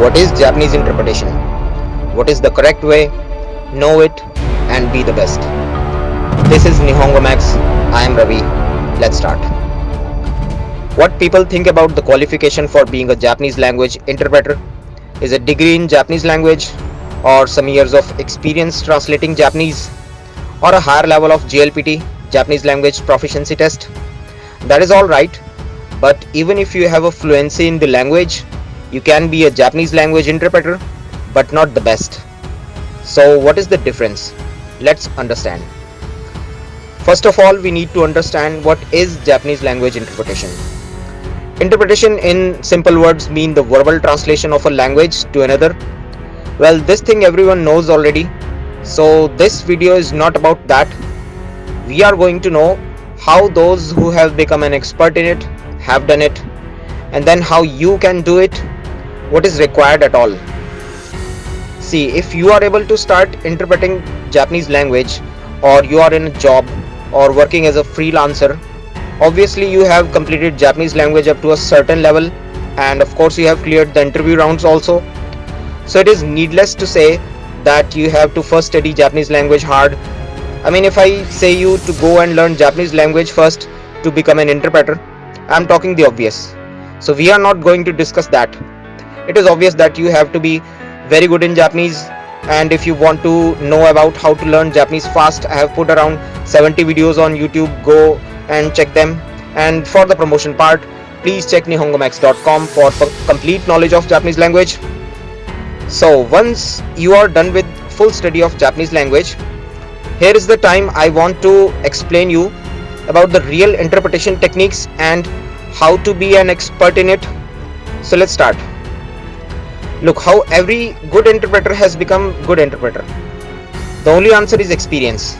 What is Japanese interpretation? What is the correct way? Know it and be the best. This is Nihongo Max. I am Ravi. Let's start. What people think about the qualification for being a Japanese language interpreter is a degree in Japanese language or some years of experience translating Japanese or a higher level of JLPT Japanese language proficiency test. That is all right, but even if you have a fluency in the language, you can be a Japanese language interpreter, but not the best. So, what is the difference? Let's understand. First of all, we need to understand what is Japanese language interpretation. Interpretation in simple words mean the verbal translation of a language to another. Well, this thing everyone knows already. So, this video is not about that. We are going to know how those who have become an expert in it have done it and then how you can do it what is required at all. See if you are able to start interpreting japanese language or you are in a job or working as a freelancer obviously you have completed japanese language up to a certain level and of course you have cleared the interview rounds also. So it is needless to say that you have to first study japanese language hard. I mean if i say you to go and learn japanese language first to become an interpreter i'm talking the obvious. So we are not going to discuss that it is obvious that you have to be very good in Japanese and if you want to know about how to learn Japanese fast I have put around 70 videos on YouTube. Go and check them. And for the promotion part please check nihongomax.com for complete knowledge of Japanese language. So once you are done with full study of Japanese language here is the time I want to explain you about the real interpretation techniques and how to be an expert in it. So let's start Look how every good interpreter has become good interpreter. The only answer is experience.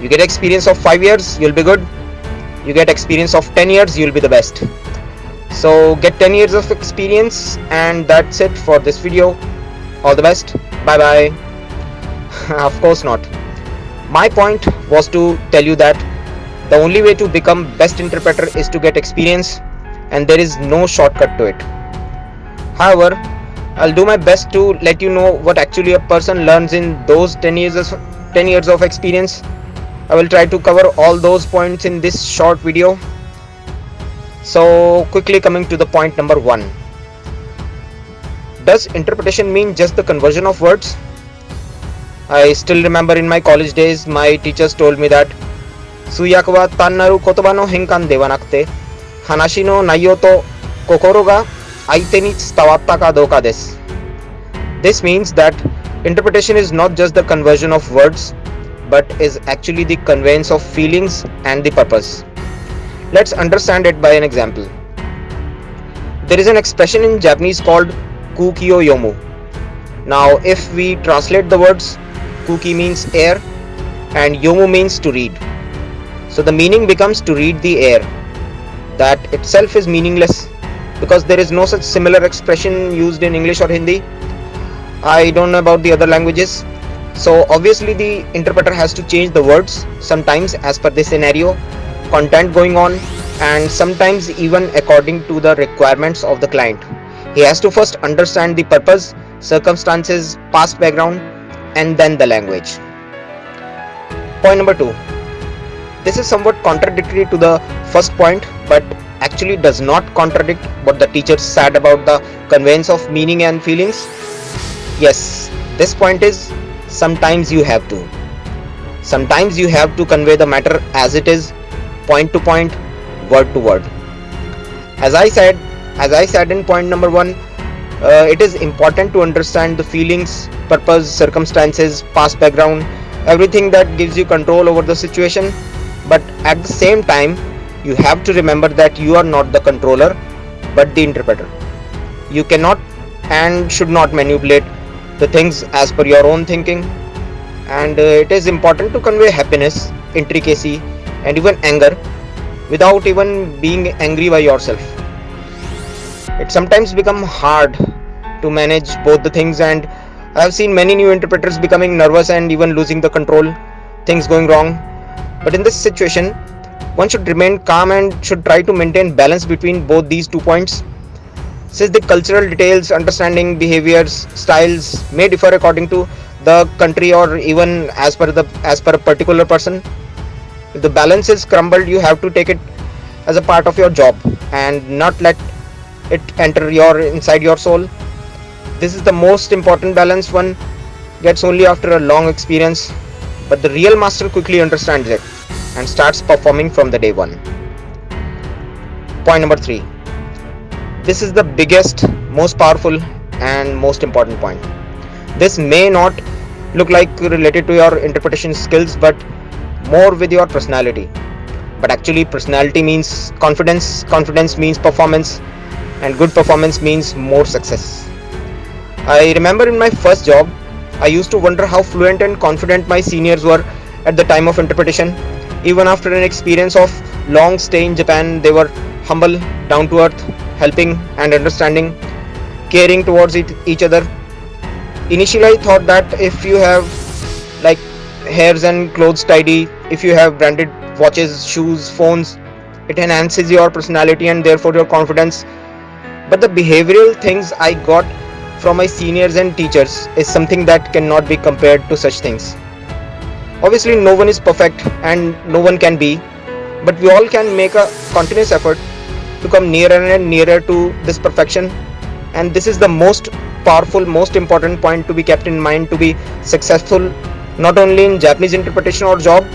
You get experience of 5 years, you'll be good. You get experience of 10 years, you'll be the best. So get 10 years of experience and that's it for this video. All the best. Bye bye. of course not. My point was to tell you that the only way to become best interpreter is to get experience and there is no shortcut to it. However, I'll do my best to let you know what actually a person learns in those 10 years of 10 years of experience. I will try to cover all those points in this short video. So quickly coming to the point number 1. Does interpretation mean just the conversion of words? I still remember in my college days my teachers told me that tannaru kotoba no hanashi no naiyo to kokoro ga this means that interpretation is not just the conversion of words but is actually the conveyance of feelings and the purpose. Let's understand it by an example. There is an expression in Japanese called kukio yomu. Now if we translate the words kuki means air and yomu means to read. So the meaning becomes to read the air. That itself is meaningless because there is no such similar expression used in English or Hindi. I don't know about the other languages. So obviously the interpreter has to change the words sometimes as per the scenario, content going on and sometimes even according to the requirements of the client. He has to first understand the purpose, circumstances, past background and then the language. Point number two. This is somewhat contradictory to the first point but actually does not contradict what the teacher said about the conveyance of meaning and feelings? Yes, this point is sometimes you have to. Sometimes you have to convey the matter as it is, point to point, word to word. As I said, as I said in point number one, uh, it is important to understand the feelings, purpose, circumstances, past background, everything that gives you control over the situation. But at the same time, you have to remember that you are not the controller but the interpreter. You cannot and should not manipulate the things as per your own thinking. And uh, it is important to convey happiness intricacy and even anger without even being angry by yourself. It sometimes become hard to manage both the things and i have seen many new interpreters becoming nervous and even losing the control things going wrong. But in this situation one should remain calm and should try to maintain balance between both these two points. Since the cultural details understanding behaviors styles may differ according to the country or even as per the as per a particular person if the balance is crumbled you have to take it as a part of your job and not let it enter your inside your soul. This is the most important balance one gets only after a long experience but the real master quickly understands it and starts performing from the day one. Point number 3 this is the biggest most powerful and most important point. This may not look like related to your interpretation skills but more with your personality. But actually personality means confidence confidence means performance and good performance means more success. I remember in my first job i used to wonder how fluent and confident my seniors were at the time of interpretation even after an experience of long stay in japan they were humble down to earth helping and understanding caring towards it, each other. Initially i thought that if you have like hairs and clothes tidy if you have branded watches shoes phones it enhances your personality and therefore your confidence. But the behavioral things i got from my seniors and teachers is something that cannot be compared to such things obviously no one is perfect and no one can be but we all can make a continuous effort to come nearer and nearer to this perfection. And this is the most powerful most important point to be kept in mind to be successful not only in japanese interpretation or job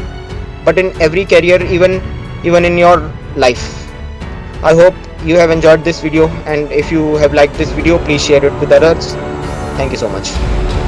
but in every career even even in your life. I hope you have enjoyed this video and if you have liked this video please share it with others. Thank you so much